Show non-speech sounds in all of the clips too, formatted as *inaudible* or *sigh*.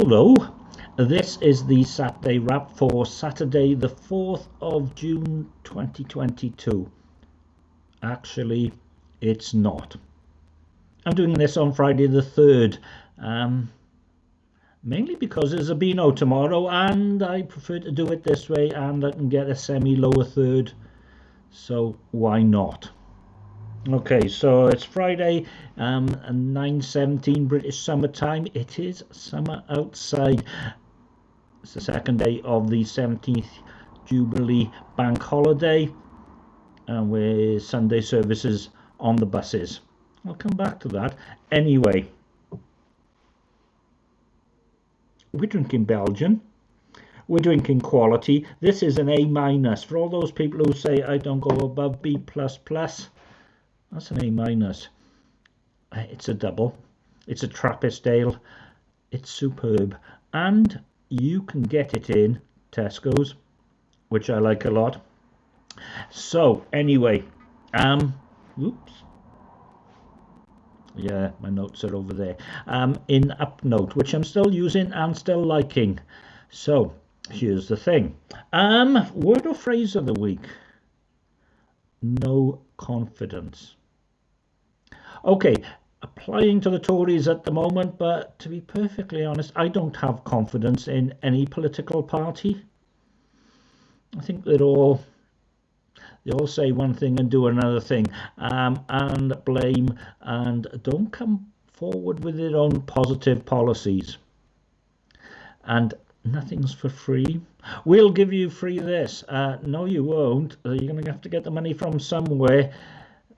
Hello, this is the Saturday wrap for Saturday, the 4th of June 2022. Actually, it's not. I'm doing this on Friday the 3rd, um, mainly because there's a Beano tomorrow and I prefer to do it this way and I can get a semi lower third, so why not? Okay, so it's Friday, um, 9.17 British Summer Time. It is summer outside. It's the second day of the 17th Jubilee Bank Holiday, and with Sunday services on the buses. I'll come back to that. Anyway, we're drinking Belgian. We're drinking quality. This is an A minus for all those people who say I don't go above B plus plus that's an A minus. Uh, it's a double. It's a Trappist ale. It's superb. And you can get it in Tesco's, which I like a lot. So, anyway, um, oops. Yeah, my notes are over there. Um, in UpNote, which I'm still using and still liking. So, here's the thing. Um, word or phrase of the week? No confidence. Okay, applying to the Tories at the moment, but to be perfectly honest, I don't have confidence in any political party. I think they're all they all say one thing and do another thing um, and blame and don't come forward with their own positive policies. And nothing's for free. We'll give you free this. Uh, no, you won't. Uh, you're going to have to get the money from somewhere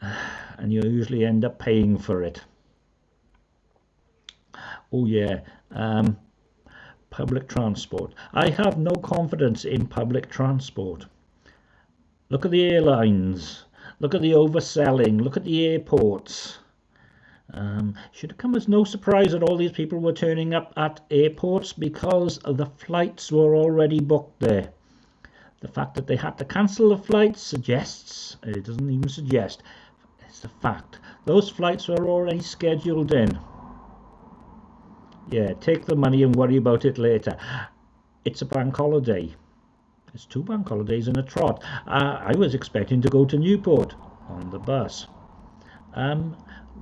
*sighs* and you usually end up paying for it. Oh yeah, um, public transport. I have no confidence in public transport. Look at the airlines. Look at the overselling. Look at the airports. Um, should have come as no surprise that all these people were turning up at airports because the flights were already booked there. The fact that they had to cancel the flights suggests, it doesn't even suggest, it's a fact. Those flights were already scheduled in. Yeah, take the money and worry about it later. It's a bank holiday. It's two bank holidays in a trot. Uh, I was expecting to go to Newport on the bus, um,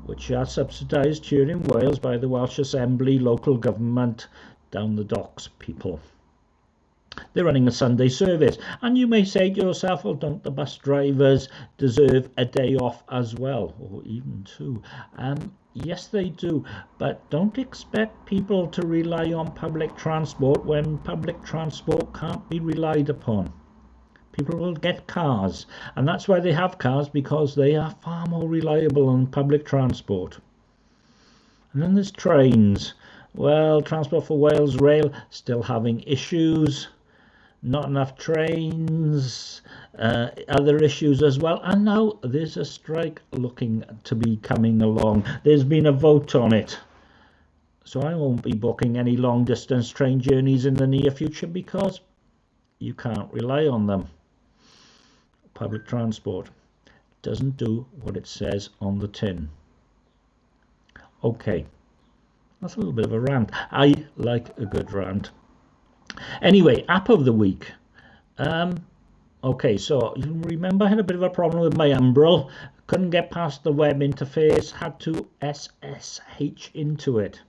which are subsidised here in Wales by the Welsh Assembly local government down the docks people. They're running a Sunday service. And you may say to yourself, well, don't the bus drivers deserve a day off as well, or even two? Um, yes, they do. But don't expect people to rely on public transport when public transport can't be relied upon. People will get cars, and that's why they have cars because they are far more reliable than public transport. And then there's trains. Well, Transport for Wales Rail still having issues not enough trains, uh, other issues as well. And now there's a strike looking to be coming along. There's been a vote on it. So I won't be booking any long distance train journeys in the near future because you can't rely on them. Public transport doesn't do what it says on the tin. Okay, that's a little bit of a rant. I like a good rant. Anyway, app of the week. Um, okay, so you remember I had a bit of a problem with my Umbrel. Couldn't get past the web interface. Had to SSH into it.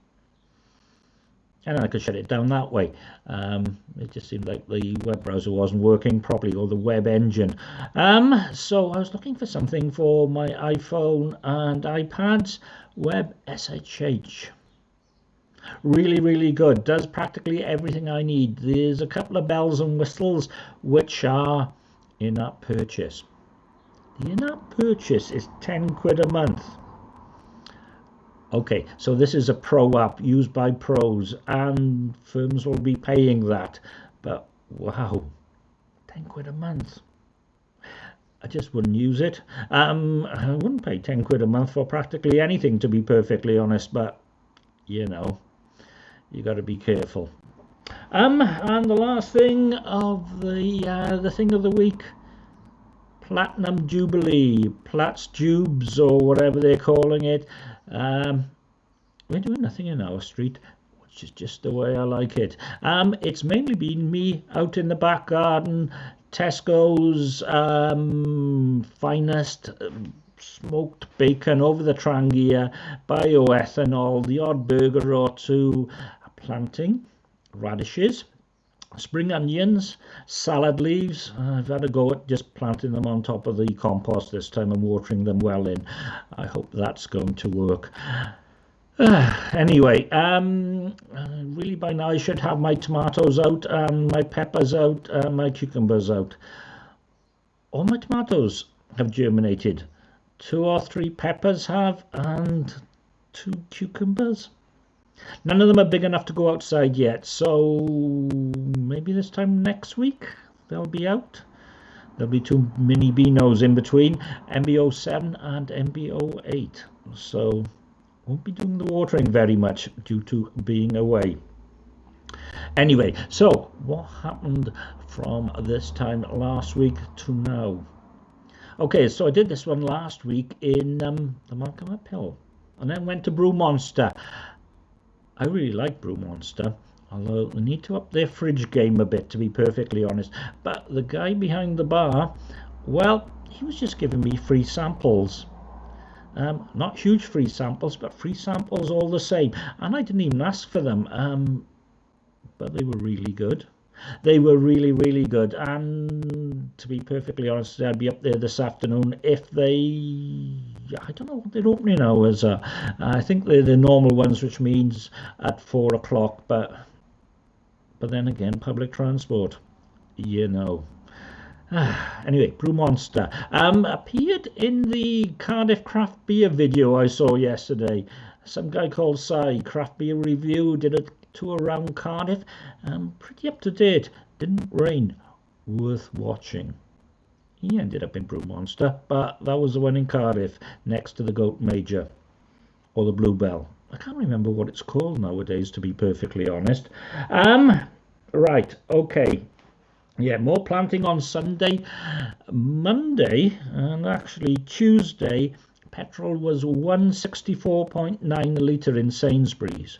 And I could shut it down that way. Um, it just seemed like the web browser wasn't working properly, or the web engine. Um, so I was looking for something for my iPhone and iPads. Web SSH really really good. Does practically everything I need. There's a couple of bells and whistles which are in-app purchase. The in-app purchase is 10 quid a month. Okay so this is a pro app used by pros and firms will be paying that. But wow 10 quid a month. I just wouldn't use it. Um, I wouldn't pay 10 quid a month for practically anything to be perfectly honest but you know you got to be careful. Um, and the last thing of the uh, the thing of the week, Platinum Jubilee, Platts Jubes or whatever they're calling it. Um, we're doing nothing in our street. which is just the way I like it. Um, it's mainly been me out in the back garden, Tesco's um, finest um, smoked bacon over the trangia, bioethanol, the odd burger or two, planting radishes, spring onions, salad leaves. I've had a go at just planting them on top of the compost this time and watering them well in. I hope that's going to work. *sighs* anyway, um, really by now I should have my tomatoes out, my peppers out, my cucumbers out. All my tomatoes have germinated. Two or three peppers have, and two cucumbers. None of them are big enough to go outside yet, so maybe this time next week they'll be out. There'll be two mini Beanos in between, MBO7 and MBO8. So won't be doing the watering very much due to being away. Anyway, so what happened from this time last week to now? Okay, so I did this one last week in um, the Malcolm Uphill and then went to Brew Monster I really like Brew Monster, although they need to up their fridge game a bit, to be perfectly honest. But the guy behind the bar, well, he was just giving me free samples. Um, not huge free samples, but free samples all the same. And I didn't even ask for them, um, but they were really good. They were really, really good. And to be perfectly honest, I'd be up there this afternoon if they. I don't know what their opening hours are. I think they're the normal ones, which means at four o'clock. But but then again, public transport, you know. *sighs* anyway, Brew Monster um, appeared in the Cardiff craft beer video I saw yesterday. Some guy called Sai, craft beer review, did a tour around Cardiff. Um, pretty up to date. Didn't rain. Worth watching. He ended up in Brew Monster, but that was the one in Cardiff, next to the Goat Major, or the Bluebell. I can't remember what it's called nowadays, to be perfectly honest. Um, right, okay. Yeah, more planting on Sunday. Monday, and actually Tuesday, petrol was 164.9 litre in Sainsbury's.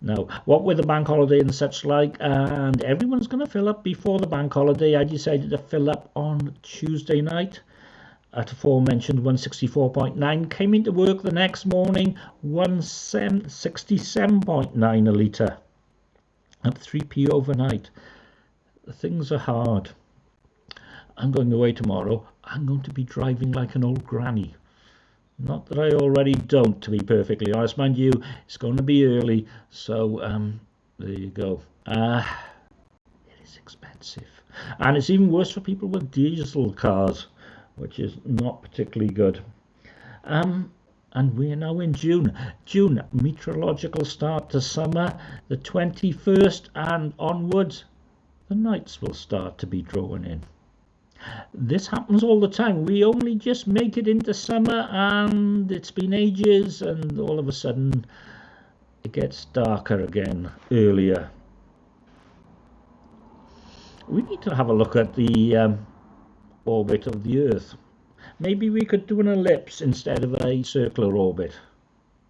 Now, what with the bank holiday and such like, and everyone's going to fill up before the bank holiday, I decided to fill up on Tuesday night at aforementioned 164.9. Came into work the next morning, 167.9 a litre at 3p overnight. Things are hard. I'm going away tomorrow. I'm going to be driving like an old granny. Not that I already don't, to be perfectly honest. Mind you, it's going to be early, so um, there you go. Uh, it is expensive. And it's even worse for people with diesel cars, which is not particularly good. Um, and we're now in June. June, meteorological start to summer, the 21st and onwards, the nights will start to be drawn in. This happens all the time. We only just make it into summer and it's been ages and all of a sudden it gets darker again earlier. We need to have a look at the um, orbit of the Earth. Maybe we could do an ellipse instead of a circular orbit,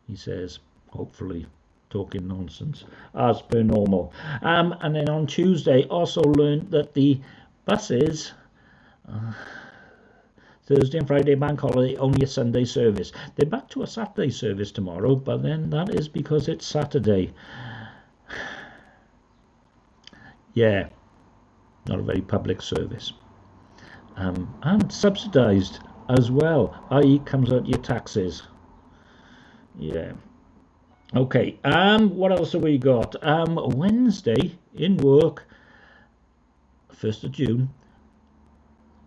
he says, hopefully talking nonsense, as per normal. Um, and then on Tuesday, also learned that the buses Thursday and Friday bank holiday, only a Sunday service. They're back to a Saturday service tomorrow, but then that is because it's Saturday. *sighs* yeah, not a very public service. Um, and subsidised as well, i.e. comes out your taxes. Yeah. Okay, um, what else have we got? Um, Wednesday in work, 1st of June,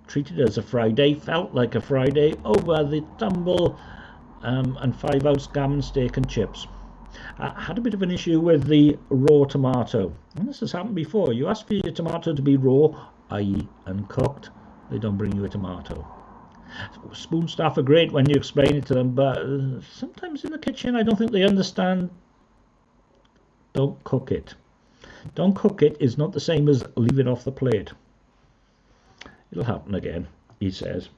treated as a Friday, felt like a Friday over the tumble um, and five ounce gammon steak and chips. I had a bit of an issue with the raw tomato. And this has happened before. You ask for your tomato to be raw, i.e. uncooked, they don't bring you a tomato. Spoon staff are great when you explain it to them, but uh, sometimes in the kitchen I don't think they understand. Don't cook it. Don't cook it is not the same as leave it off the plate. It'll happen again, he says.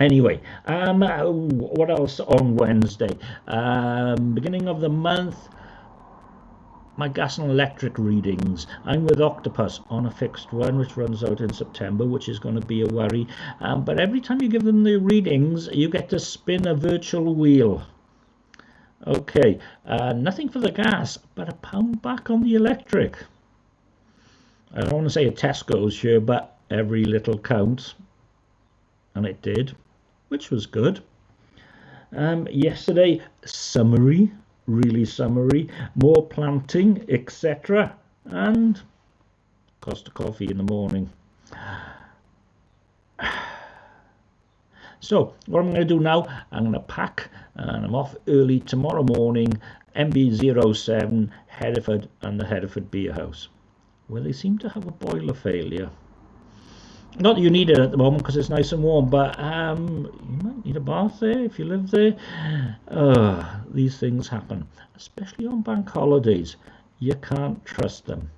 Anyway, um, what else on Wednesday? Um, beginning of the month, my gas and electric readings. I'm with Octopus on a fixed one, which runs out in September, which is going to be a worry. Um, but every time you give them the readings, you get to spin a virtual wheel. Okay, uh, nothing for the gas, but a pound back on the electric. I don't want to say a Tesco's here, but every little counts. And it did, which was good. Um, yesterday, summary, really summary, more planting, etc. And cost of coffee in the morning. *sighs* So what I'm going to do now, I'm going to pack and I'm off early tomorrow morning, MB07, Hereford and the Hereford Beer House, where they seem to have a boiler failure. Not that you need it at the moment because it's nice and warm, but um, you might need a bath there if you live there. Uh, these things happen, especially on bank holidays. You can't trust them.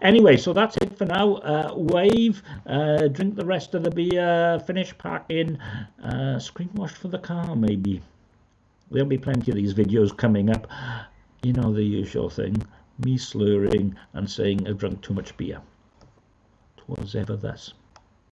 Anyway, so that's it for now. Uh, wave, uh, drink the rest of the beer, finish packing, uh, screen wash for the car maybe. There'll be plenty of these videos coming up. You know the usual thing. Me slurring and saying I've drunk too much beer. Twas ever thus.